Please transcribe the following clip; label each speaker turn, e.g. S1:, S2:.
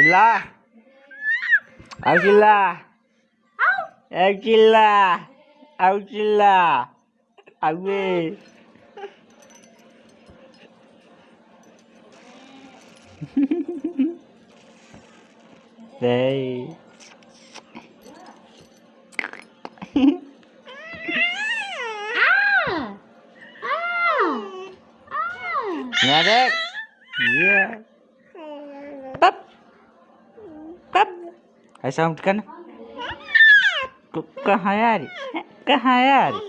S1: Sila. Au Sila. Au Sila. Au Sila. Đây. Nghe đấy. Yeah. Hai sama dekan. Kok hayari? Kok hayari?